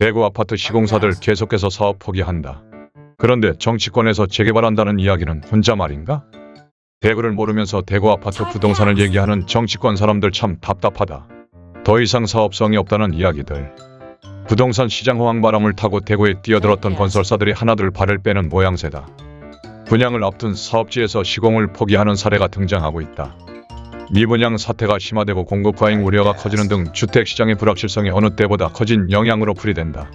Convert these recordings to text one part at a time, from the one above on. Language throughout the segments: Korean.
대구 아파트 시공사들 계속해서 사업 포기한다. 그런데 정치권에서 재개발한다는 이야기는 혼자 말인가? 대구를 모르면서 대구 아파트 부동산을 얘기하는 정치권 사람들 참 답답하다. 더 이상 사업성이 없다는 이야기들. 부동산 시장 호황바람을 타고 대구에 뛰어들었던 건설사들이 하나둘 발을 빼는 모양새다. 분양을 앞둔 사업지에서 시공을 포기하는 사례가 등장하고 있다. 미분양 사태가 심화되고 공급 과잉 우려가 커지는 등 주택시장의 불확실성이 어느 때보다 커진 영향으로 풀이된다.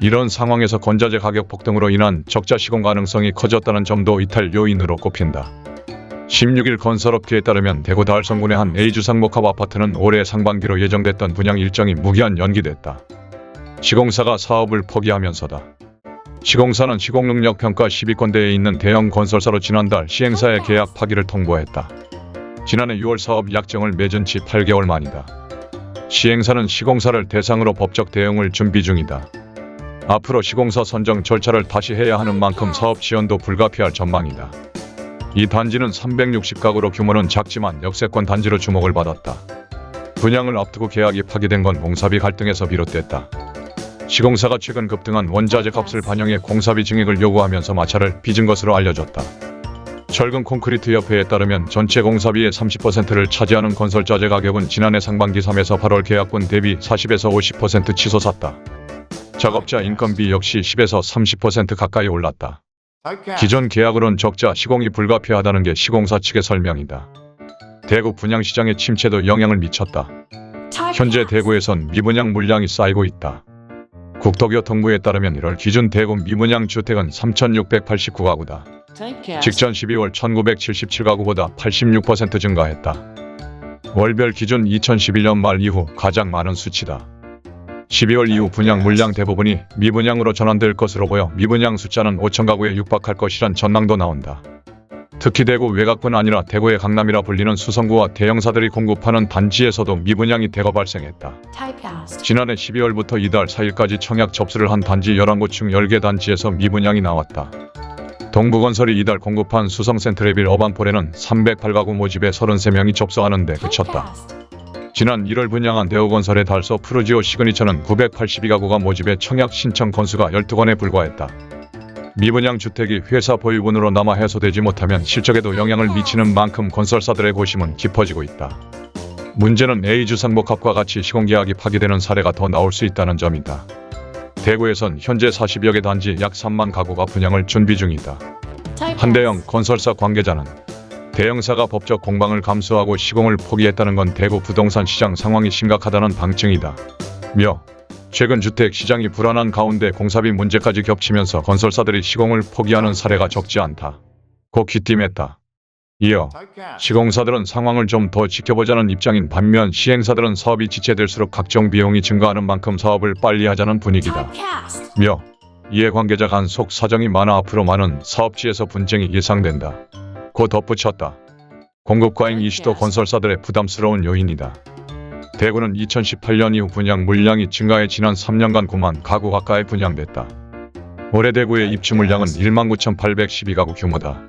이런 상황에서 건자재 가격 폭등으로 인한 적자 시공 가능성이 커졌다는 점도 이탈 요인으로 꼽힌다. 16일 건설업계에 따르면 대구 달성군의 한 A주 상목합 아파트는 올해 상반기로 예정됐던 분양 일정이 무기한 연기됐다. 시공사가 사업을 포기하면서다. 시공사는 시공능력 평가 10위권대에 있는 대형 건설사로 지난달 시행사의 계약 파기를 통보했다. 지난해 6월 사업 약정을 맺은 지 8개월 만이다. 시행사는 시공사를 대상으로 법적 대응을 준비 중이다. 앞으로 시공사 선정 절차를 다시 해야 하는 만큼 사업 지원도 불가피할 전망이다. 이 단지는 360가구로 규모는 작지만 역세권 단지로 주목을 받았다. 분양을 앞두고 계약이 파기된 건 공사비 갈등에서 비롯됐다. 시공사가 최근 급등한 원자재 값을 반영해 공사비 증액을 요구하면서 마찰을 빚은 것으로 알려졌다. 철근 콘크리트 협회에 따르면 전체 공사비의 30%를 차지하는 건설자재 가격은 지난해 상반기 3에서 8월 계약분 대비 40에서 50% 치솟았다. 작업자 인건비 역시 10에서 30% 가까이 올랐다. 기존 계약으론 적자 시공이 불가피하다는 게 시공사 측의 설명이다. 대구 분양시장의 침체도 영향을 미쳤다. 현재 대구에선 미분양 물량이 쌓이고 있다. 국토교통부에 따르면 1월 기준 대구 미분양 주택은 3,689가구다. 직전 12월 1977가구보다 86% 증가했다. 월별 기준 2011년 말 이후 가장 많은 수치다. 12월 이후 분양 물량 대부분이 미분양으로 전환될 것으로 보여 미분양 숫자는 5천 가구에 육박할 것이란 전망도 나온다. 특히 대구 외곽뿐 아니라 대구의 강남이라 불리는 수성구와 대형사들이 공급하는 단지에서도 미분양이 대거 발생했다. 지난해 12월부터 이달 4일까지 청약 접수를 한 단지 11곳 중 10개 단지에서 미분양이 나왔다. 동부건설이 이달 공급한 수성센트레빌 어반폴에는 308가구 모집에 33명이 접수하는 데 그쳤다. 지난 1월 분양한 대우건설의 달서 프루지오 시그니처는 982가구가 모집에 청약 신청 건수가 12건에 불과했다. 미분양 주택이 회사 보유분으로 남아 해소되지 못하면 실적에도 영향을 미치는 만큼 건설사들의 고심은 깊어지고 있다. 문제는 A주 상복합과 같이 시공계약이 파기되는 사례가 더 나올 수 있다는 점이다. 대구에선 현재 40여 개 단지 약 3만 가구가 분양을 준비 중이다. 한대영 건설사 관계자는 대형사가 법적 공방을 감수하고 시공을 포기했다는 건 대구 부동산 시장 상황이 심각하다는 방증이다. 며 최근 주택 시장이 불안한 가운데 공사비 문제까지 겹치면서 건설사들이 시공을 포기하는 사례가 적지 않다. 고 귀띔했다. 이어 시공사들은 상황을 좀 더 지켜보자는 입장인 반면 시행사들은 사업이 지체될수록 각종 비용이 증가하는 만큼 사업을 빨리 하자는 분위기다. 며 이해 관계자 간 속 사정이 많아 앞으로 많은 사업지에서 분쟁이 예상된다. 고 덧붙였다. 공급 과잉 이슈도 건설사들의 부담스러운 요인이다. 대구는 2018년 이후 분양 물량이 증가해 지난 3년간 9만 가구 가까이 분양됐다. 올해 대구의 입주 물량은 1만 9,812가구 규모다.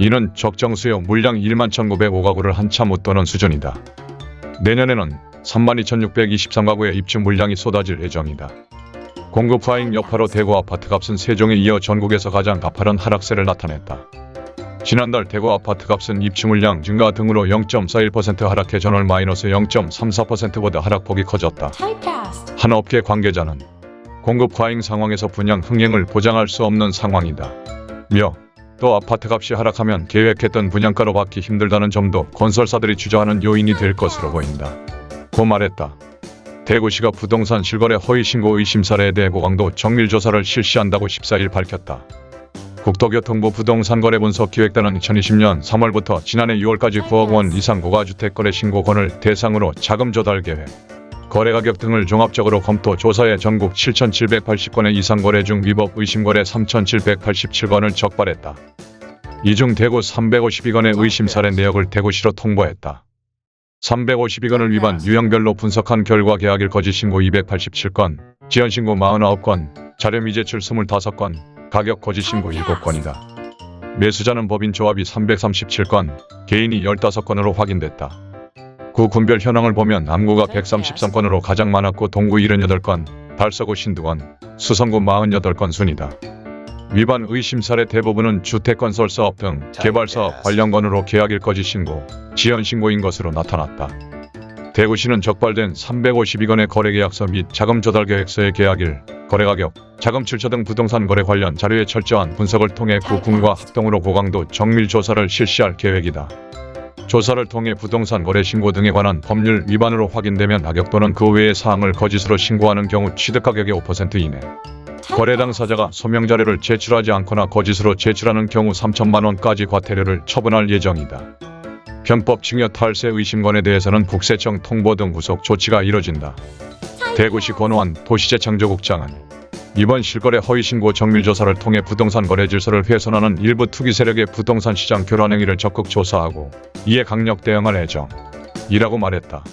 이는 적정 수요 물량 1만 1,905가구를 한참 웃도는 수준이다. 내년에는 3만 2,623가구의 입주 물량이 쏟아질 예정이다. 공급 과잉 여파로 대구 아파트 값은 세종에 이어 전국에서 가장 가파른 하락세를 나타냈다. 지난달 대구 아파트 값은 입주 물량 증가 등으로 0.41% 하락해 전월 마이너스 0.34%보다 하락폭이 커졌다. 한 업계 관계자는 공급 과잉 상황에서 분양 흥행을 보장할 수 없는 상황이다. 며 또 아파트 값이 하락하면 계획했던 분양가로 받기 힘들다는 점도 건설사들이 주저하는 요인이 될 것으로 보인다. 고 말했다. 대구시가 부동산 실거래 허위 신고 의심 사례에 대해 고강도 정밀 조사를 실시한다고 14일 밝혔다. 국토교통부 부동산거래분석기획단은 2020년 3월부터 지난해 6월까지 9억 원 이상 고가주택거래 신고건을 대상으로 자금 조달 계획, 거래가격 등을 종합적으로 검토 조사해 전국 7,780건의 이상 거래 중 위법 의심 거래 3,787건을 적발했다. 이 중 대구 352건의 의심 사례 내역을 대구시로 통보했다. 352건을 위반 유형별로 분석한 결과 계약일 거짓 신고 287건, 지연 신고 49건, 자료 미제출 25건, 가격 거짓 신고 7건이다. 매수자는 법인 조합이 337건, 개인이 15건으로 확인됐다. 구 군별 현황을 보면 남구가 133건으로 가장 많았고 동구 78건, 달서구 신두건, 수성구 48건 순이다. 위반 의심 사례 대부분은 주택건설 사업 등 개발 사업 관련 건으로 계약일 거짓 신고, 지연 신고인 것으로 나타났다. 대구시는 적발된 352건의 거래계약서 및 자금 조달 계획서의 계약일, 거래가격, 자금 출처 등 부동산 거래 관련 자료의 철저한 분석을 통해 구군과 합동으로 고강도 정밀 조사를 실시할 계획이다. 조사를 통해 부동산 거래 신고 등에 관한 법률 위반으로 확인되면 가격 또는 그 외의 사항을 거짓으로 신고하는 경우 취득 가격의 5% 이내, 거래 당사자가 소명 자료를 제출하지 않거나 거짓으로 제출하는 경우 3천만 원까지 과태료를 처분할 예정이다. 편법 증여 탈세 의심건에 대해서는 국세청 통보 등 후속 조치가 이뤄진다. 대구시 권오한 도시재창조국장은 이번 실거래 허위신고 정밀조사를 통해 부동산 거래 질서를 훼손하는 일부 투기 세력의 부동산 시장 교란 행위를 적극 조사하고 이에 강력 대응할 예정이라고 말했다.